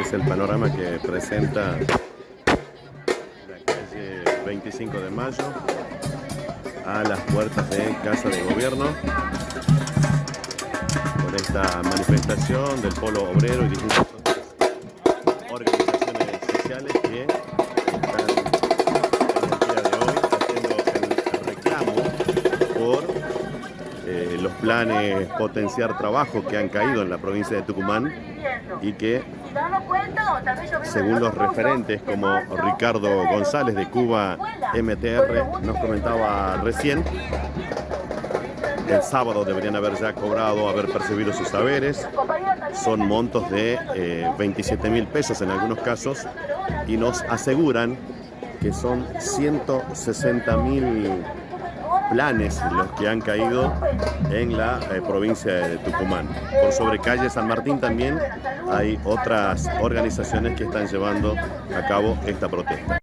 Es el panorama que presenta la calle 25 de Mayo a las puertas de Casa de Gobierno. Con esta manifestación del Polo Obrero y distintas organizaciones sociales que están en el día de hoy haciendo el reclamo por eh, los planes potenciar trabajo que han caído en la provincia de Tucumán y que según los referentes como Ricardo González de Cuba MTR nos comentaba recién, el sábado deberían haber ya cobrado, haber percibido sus saberes. Son montos de eh, 27 mil pesos en algunos casos y nos aseguran que son 160 mil planes los que han caído en la eh, provincia de Tucumán. Por sobre calle San Martín también hay otras organizaciones que están llevando a cabo esta protesta.